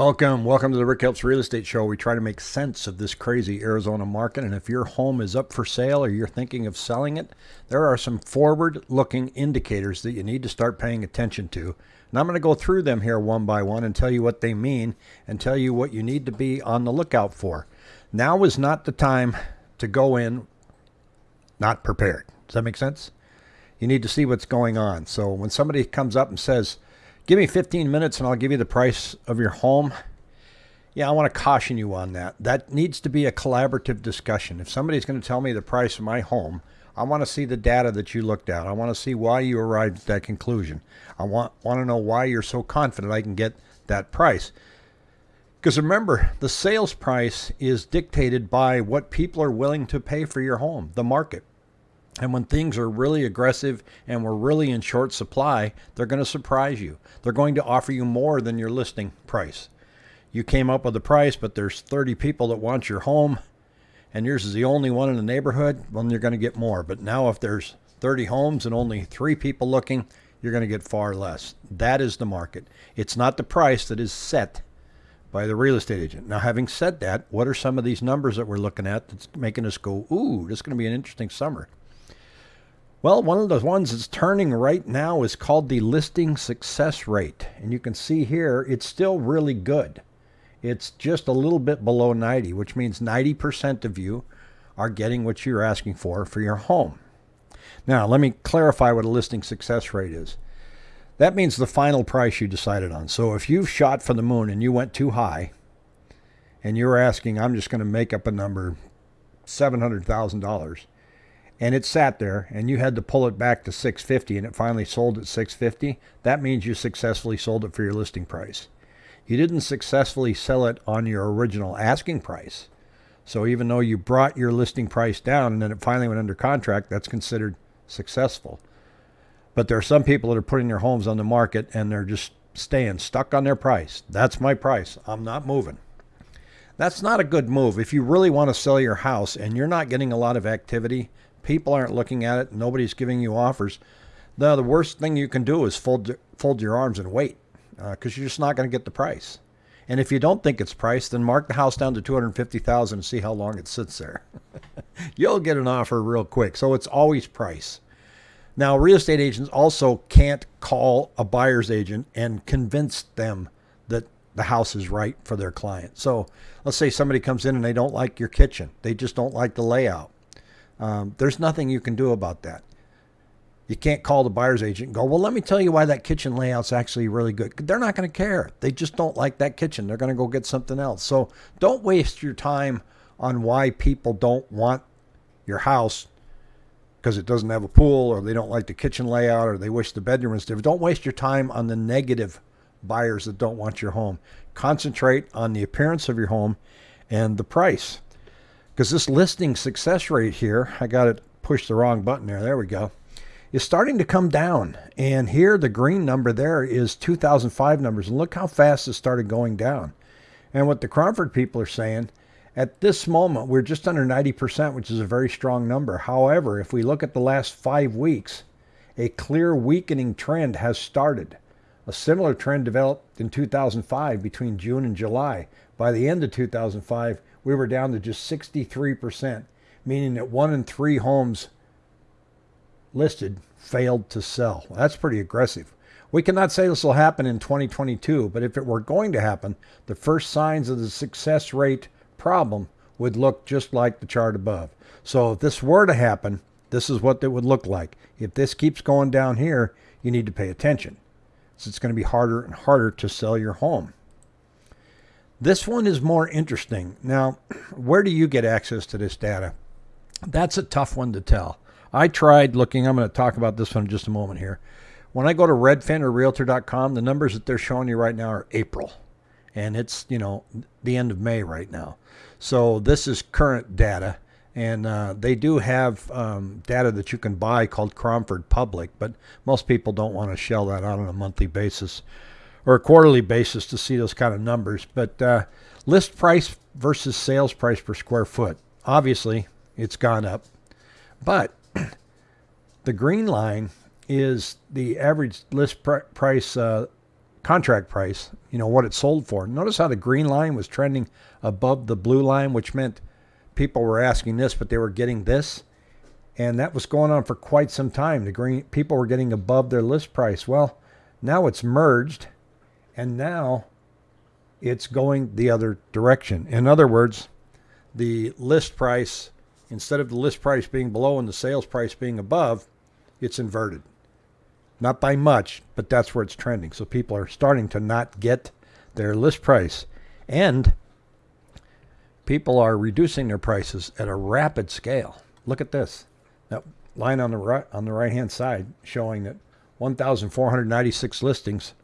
Welcome, welcome to the Rick Helps Real Estate Show. We try to make sense of this crazy Arizona market. And if your home is up for sale or you're thinking of selling it, there are some forward looking indicators that you need to start paying attention to. And I'm going to go through them here one by one and tell you what they mean and tell you what you need to be on the lookout for. Now is not the time to go in not prepared. Does that make sense? You need to see what's going on. So when somebody comes up and says, Give me 15 minutes and I'll give you the price of your home. Yeah, I want to caution you on that. That needs to be a collaborative discussion. If somebody's going to tell me the price of my home, I want to see the data that you looked at. I want to see why you arrived at that conclusion. I want want to know why you're so confident I can get that price. Because remember, the sales price is dictated by what people are willing to pay for your home, the market. And when things are really aggressive and we're really in short supply, they're going to surprise you. They're going to offer you more than your listing price. You came up with a price, but there's 30 people that want your home and yours is the only one in the neighborhood, well, you're going to get more. But now if there's 30 homes and only three people looking, you're going to get far less. That is the market. It's not the price that is set by the real estate agent. Now, having said that, what are some of these numbers that we're looking at that's making us go, ooh, this is going to be an interesting summer? Well, one of the ones that's turning right now is called the listing success rate. And you can see here, it's still really good. It's just a little bit below 90, which means 90% of you are getting what you're asking for for your home. Now, let me clarify what a listing success rate is. That means the final price you decided on. So if you've shot for the moon and you went too high and you're asking, I'm just going to make up a number, $700,000 and it sat there and you had to pull it back to 650 and it finally sold at 650 that means you successfully sold it for your listing price. You didn't successfully sell it on your original asking price. So even though you brought your listing price down and then it finally went under contract that's considered successful. But there are some people that are putting their homes on the market and they're just staying stuck on their price. That's my price. I'm not moving. That's not a good move. If you really want to sell your house and you're not getting a lot of activity people aren't looking at it, nobody's giving you offers, the, the worst thing you can do is fold, fold your arms and wait because uh, you're just not going to get the price. And if you don't think it's priced, then mark the house down to 250,000 and see how long it sits there. You'll get an offer real quick. So it's always price. Now, real estate agents also can't call a buyer's agent and convince them that the house is right for their client. So let's say somebody comes in and they don't like your kitchen. They just don't like the layout. Um, there's nothing you can do about that. You can't call the buyer's agent and go, well, let me tell you why that kitchen layout's actually really good. They're not going to care. They just don't like that kitchen. They're going to go get something else. So don't waste your time on why people don't want your house because it doesn't have a pool or they don't like the kitchen layout or they wish the bedroom was different. Don't waste your time on the negative buyers that don't want your home. Concentrate on the appearance of your home and the price because this listing success rate here, I got it pushed the wrong button there. There we go. Is starting to come down. And here the green number there is 2005 numbers. And look how fast it started going down. And what the Cromford people are saying, at this moment, we're just under 90%, which is a very strong number. However, if we look at the last five weeks, a clear weakening trend has started. A similar trend developed in 2005 between June and July. By the end of 2005, we were down to just 63%, meaning that one in three homes listed failed to sell. That's pretty aggressive. We cannot say this will happen in 2022, but if it were going to happen, the first signs of the success rate problem would look just like the chart above. So if this were to happen, this is what it would look like. If this keeps going down here, you need to pay attention. So it's going to be harder and harder to sell your home. This one is more interesting. Now, where do you get access to this data? That's a tough one to tell. I tried looking, I'm going to talk about this one in just a moment here. When I go to Redfin or Realtor.com, the numbers that they're showing you right now are April. And it's, you know, the end of May right now. So this is current data. And uh, they do have um, data that you can buy called Cromford Public, but most people don't want to shell that out on a monthly basis or a quarterly basis to see those kind of numbers. But uh, list price versus sales price per square foot. Obviously, it's gone up. But the green line is the average list pr- price uh, contract price, you know, what it sold for. Notice how the green line was trending above the blue line, which meant people were asking this, but they were getting this. And that was going on for quite some time. The green people were getting above their list price. Well, now it's merged and now it's going the other direction. In other words, the list price, instead of the list price being below and the sales price being above, it's inverted. Not by much, but that's where it's trending. So people are starting to not get their list price. And people are reducing their prices at a rapid scale. Look at this. That line on the right on the right hand side showing that 1,496 listings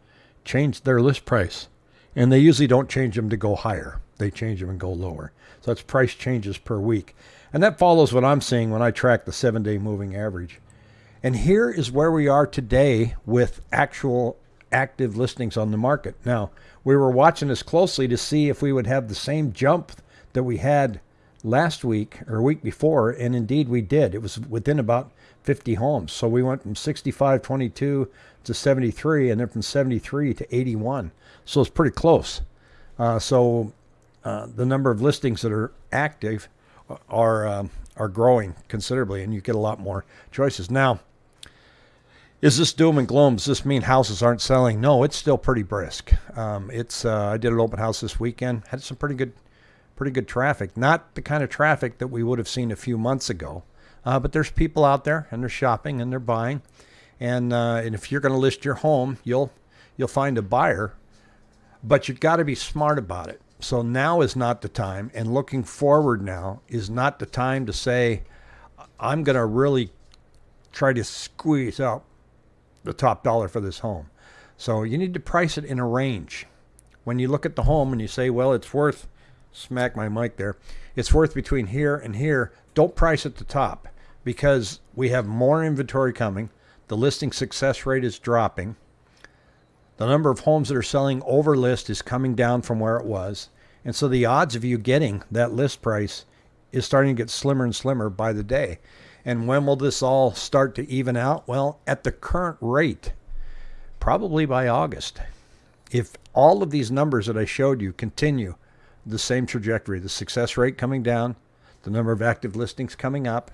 changed their list price. And they usually don't change them to go higher. They change them and go lower. So that's price changes per week. And that follows what I'm seeing when I track the seven day moving average. And here is where we are today with actual active listings on the market. Now, we were watching this closely to see if we would have the same jump that we had last week or week before, and indeed we did. It was within about 50 homes. So we went from 6522 to 73, and then from 73 to 81. So it's pretty close. Uh, so uh, the number of listings that are active are um, are growing considerably, and you get a lot more choices. Now, is this doom and gloom? Does this mean houses aren't selling? No, it's still pretty brisk. Um, it's uh, I did an open house this weekend, had some pretty good, pretty good traffic. Not the kind of traffic that we would have seen a few months ago, uh, but there's people out there and they're shopping and they're buying, and uh, and if you're going to list your home, you'll you'll find a buyer, but you've got to be smart about it. So now is not the time, and looking forward now is not the time to say, I'm going to really try to squeeze out the top dollar for this home. So you need to price it in a range. When you look at the home and you say, well, it's worth, smack my mic there, it's worth between here and here, don't price at the top because we have more inventory coming. The listing success rate is dropping. The number of homes that are selling over list is coming down from where it was. And so the odds of you getting that list price is starting to get slimmer and slimmer by the day. And when will this all start to even out? Well, at the current rate, probably by August. If all of these numbers that I showed you continue the same trajectory, the success rate coming down, the number of active listings coming up,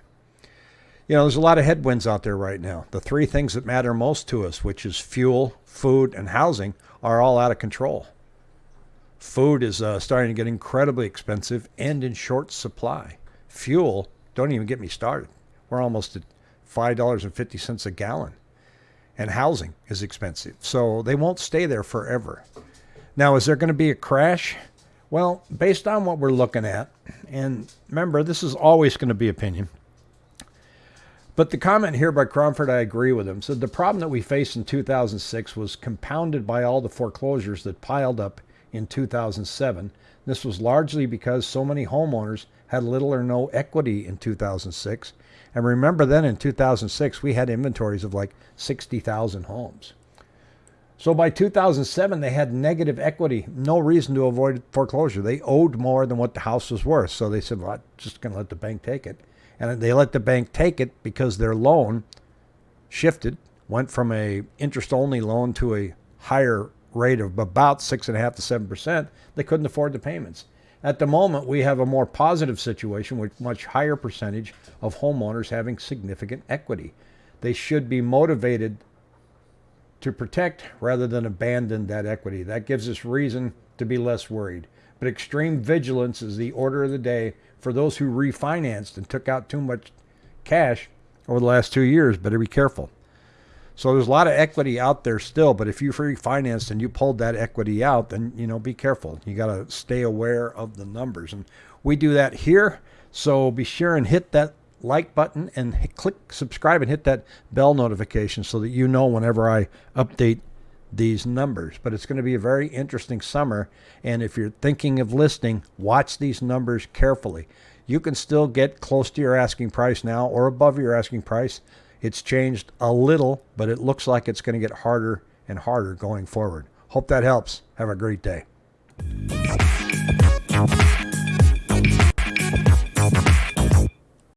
you know, there's a lot of headwinds out there right now. The three things that matter most to us, which is fuel, food, and housing, are all out of control. Food is uh, starting to get incredibly expensive and in short supply. Fuel, don't even get me started. We're almost at $5.50 a gallon. And housing is expensive. So they won't stay there forever. Now, is there going to be a crash? Well, based on what we're looking at, and remember, this is always going to be opinion. But the comment here by Cromford, I agree with him. Said the problem that we faced in 2006 was compounded by all the foreclosures that piled up in 2007. This was largely because so many homeowners had little or no equity in 2006. And remember then in 2006, we had inventories of like 60,000 homes. So by 2007, they had negative equity, no reason to avoid foreclosure. They owed more than what the house was worth. So they said, well, I'm just going to let the bank take it. And they let the bank take it because their loan shifted, went from a interest-only loan to a higher rate of about six and a half to seven percent. They couldn't afford the payments. At the moment, we have a more positive situation with much higher percentage of homeowners having significant equity. They should be motivated to protect rather than abandon that equity. That gives us reason to be less worried. But extreme vigilance is the order of the day for those who refinanced and took out too much cash over the last two years, better be careful. So there's a lot of equity out there still, but if you refinanced and you pulled that equity out, then you know be careful. You got to stay aware of the numbers, and we do that here. So be sure and hit that like button and hit, click subscribe and hit that bell notification so that you know whenever I update these numbers. But it's going to be a very interesting summer. And if you're thinking of listing, watch these numbers carefully. You can still get close to your asking price now or above your asking price. It's changed a little, but it looks like it's going to get harder and harder going forward. Hope that helps. Have a great day.